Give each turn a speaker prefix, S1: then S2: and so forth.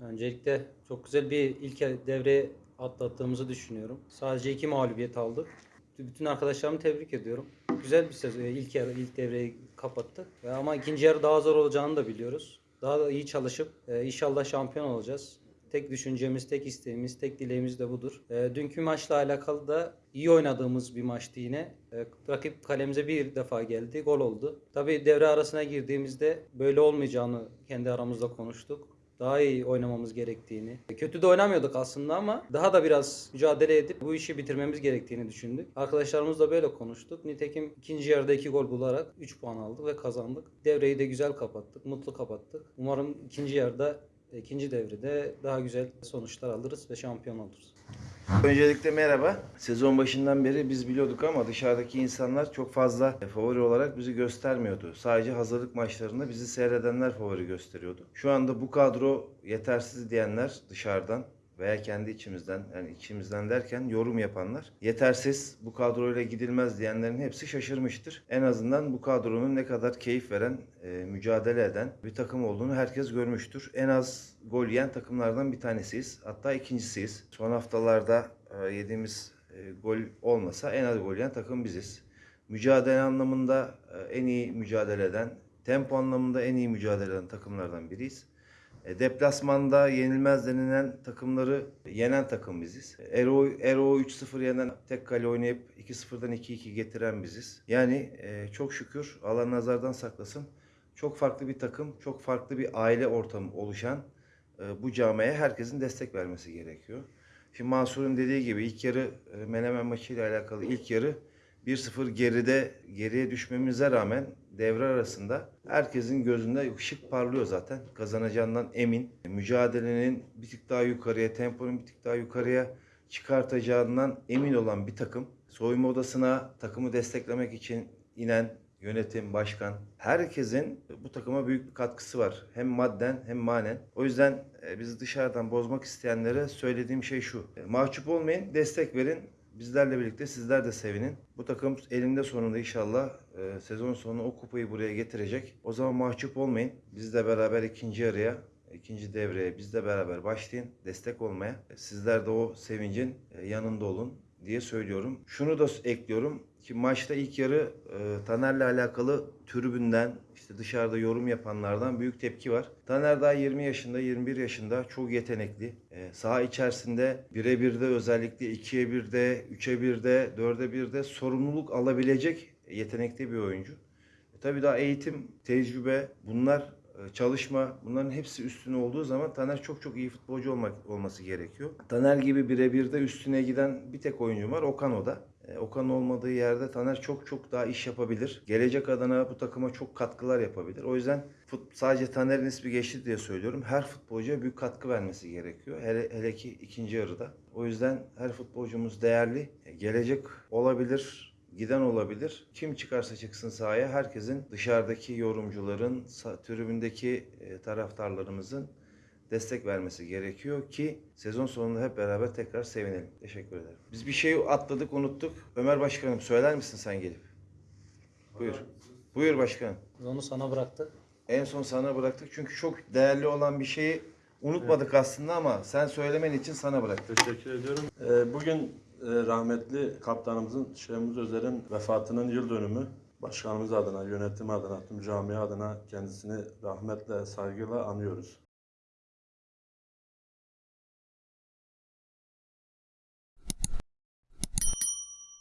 S1: Öncelikle çok güzel bir ilk devre atlattığımızı düşünüyorum. Sadece iki mağlubiyet aldık. Bütün arkadaşlarımı tebrik ediyorum. Güzel bir sezon. İlk yarı, ilk devreyi kapattık. Ve Ama ikinci yarı daha zor olacağını da biliyoruz. Daha da iyi çalışıp e, inşallah şampiyon olacağız. Tek düşüncemiz, tek isteğimiz, tek dileğimiz de budur. E, dünkü maçla alakalı da iyi oynadığımız bir maçtı yine. E, rakip kalemize bir defa geldi, gol oldu. Tabii devre arasına girdiğimizde böyle olmayacağını kendi aramızda konuştuk daha iyi oynamamız gerektiğini. Kötü de oynamıyorduk aslında ama daha da biraz mücadele edip bu işi bitirmemiz gerektiğini düşündük. Arkadaşlarımızla böyle konuştuk. Nitekim ikinci yarıda iki gol bularak 3 puan aldık ve kazandık. Devreyi de güzel kapattık, mutlu kapattık. Umarım ikinci yarıda, ikinci devrede daha güzel sonuçlar alırız ve şampiyon oluruz.
S2: Öncelikle merhaba. Sezon başından beri biz biliyorduk ama dışarıdaki insanlar çok fazla favori olarak bizi göstermiyordu. Sadece hazırlık maçlarında bizi seyredenler favori gösteriyordu. Şu anda bu kadro yetersiz diyenler dışarıdan veya kendi içimizden yani içimizden derken yorum yapanlar yetersiz bu kadroyla gidilmez diyenlerin hepsi şaşırmıştır. En azından bu kadronun ne kadar keyif veren, e, mücadele eden bir takım olduğunu herkes görmüştür. En az gol yiyen takımlardan bir tanesiyiz. Hatta ikincisiyiz. Son haftalarda e, yediğimiz e, gol olmasa en az gol yiyen takım biziz. Mücadele anlamında e, en iyi mücadele eden, tempo anlamında en iyi mücadele eden takımlardan biriyiz. E, Deplasmanda yenilmez denilen takımları yenen takım biziz. Ero, Ero 3-0 yenen tek kale oynayıp 2-0'dan 2-2 getiren biziz. Yani e, çok şükür Allah nazardan saklasın. Çok farklı bir takım, çok farklı bir aile ortamı oluşan e, bu camiye herkesin destek vermesi gerekiyor. Şimdi Mansur'un dediği gibi ilk yarı e, Menemen maçıyla alakalı ilk yarı 1-0 geride geriye düşmemize rağmen devre arasında herkesin gözünde ışık parlıyor zaten. Kazanacağından emin. Mücadelenin bir tık daha yukarıya, temponun bir tık daha yukarıya çıkartacağından emin olan bir takım. Soyunma odasına takımı desteklemek için inen yönetim, başkan herkesin bu takıma büyük bir katkısı var. Hem madden hem manen. O yüzden e, bizi dışarıdan bozmak isteyenlere söylediğim şey şu. E, Mahcup olmayın, destek verin. Bizlerle birlikte sizler de sevinin. Bu takım elinde sonunda inşallah e, sezon sonu o kupayı buraya getirecek. O zaman mahcup olmayın. Bizle beraber ikinci yarıya, ikinci devreye bizle beraber başlayın. Destek olmaya. Sizler de o sevincin e, yanında olun diye söylüyorum. Şunu da ekliyorum ki maçta ilk yarı e, Taner'le alakalı tribünden işte dışarıda yorum yapanlardan büyük tepki var. Taner daha 20 yaşında, 21 yaşında çok yetenekli. E, saha içerisinde 1'e 1'de özellikle 2'ye 1'de, 3'e 1'de, 4'e 1'de sorumluluk alabilecek yetenekli bir oyuncu. E, tabii daha eğitim, tecrübe bunlar çalışma bunların hepsi üstüne olduğu zaman Taner çok çok iyi futbolcu olmak olması gerekiyor. Taner gibi birebir de üstüne giden bir tek oyuncu var Okan o da. E, Okan olmadığı yerde Taner çok çok daha iş yapabilir. Gelecek adına bu takıma çok katkılar yapabilir. O yüzden fut, sadece Taner'in ismi geçti diye söylüyorum. Her futbolcuya büyük katkı vermesi gerekiyor. Hele, hele ki ikinci yarıda. O yüzden her futbolcumuz değerli. E, Gelecek olabilir giden olabilir. Kim çıkarsa çıksın sahaya herkesin dışarıdaki yorumcuların, tribündeki e, taraftarlarımızın destek vermesi gerekiyor ki sezon sonunda hep beraber tekrar sevinelim. Teşekkür ederim. Biz bir şey atladık, unuttuk. Ömer Başkanım söyler misin sen gelip? Buyur. Buyur başkanım.
S1: Biz onu sana bıraktık.
S2: En son sana bıraktık çünkü çok değerli olan bir şeyi unutmadık aslında ama sen söylemen için sana bıraktık.
S3: Teşekkür ediyorum. Ee, Bugün rahmetli kaptanımızın Şehmuz Özer'in vefatının yıl dönümü. Başkanımız adına, yönetim adına, tüm camia adına kendisini rahmetle, saygıyla anıyoruz.